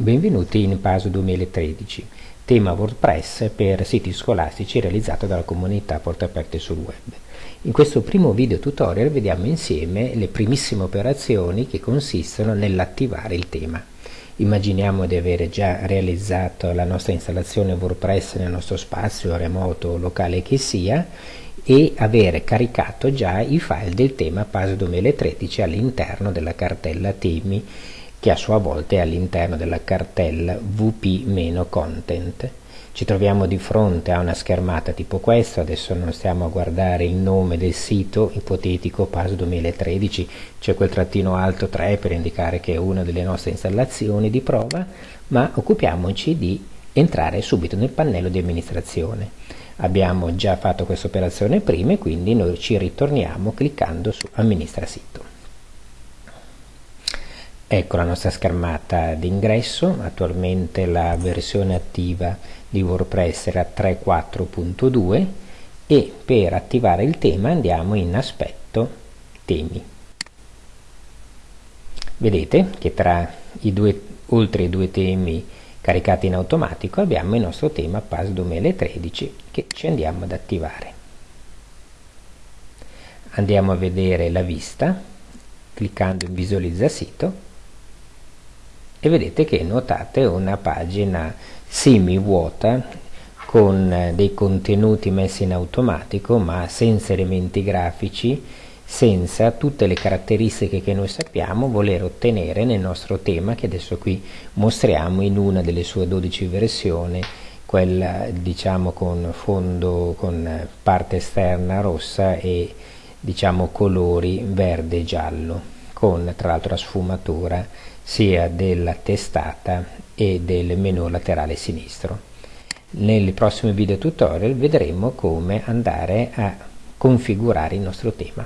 Benvenuti in PASO 2013, tema WordPress per siti scolastici realizzato dalla comunità Porte Aperte sul Web. In questo primo video tutorial vediamo insieme le primissime operazioni che consistono nell'attivare il tema. Immaginiamo di avere già realizzato la nostra installazione WordPress nel nostro spazio remoto locale che sia e avere caricato già i file del tema PASO 2013 all'interno della cartella temi che a sua volta è all'interno della cartella wp-content. Ci troviamo di fronte a una schermata tipo questa, adesso non stiamo a guardare il nome del sito ipotetico PAS 2013, c'è quel trattino alto 3 per indicare che è una delle nostre installazioni di prova, ma occupiamoci di entrare subito nel pannello di amministrazione. Abbiamo già fatto questa operazione prima e quindi noi ci ritorniamo cliccando su amministra sito. Ecco la nostra schermata d'ingresso, attualmente la versione attiva di WordPress era 3.4.2 e per attivare il tema andiamo in aspetto temi. Vedete che tra i due, oltre i due temi caricati in automatico abbiamo il nostro tema PAS 2013 che ci andiamo ad attivare. Andiamo a vedere la vista cliccando in visualizza sito e vedete che notate una pagina semi vuota con eh, dei contenuti messi in automatico ma senza elementi grafici senza tutte le caratteristiche che noi sappiamo voler ottenere nel nostro tema che adesso qui mostriamo in una delle sue 12 versioni quella diciamo con fondo con parte esterna rossa e diciamo colori verde e giallo con tra l'altro la sfumatura sia della testata e del menu laterale sinistro. Nei prossimi video tutorial vedremo come andare a configurare il nostro tema.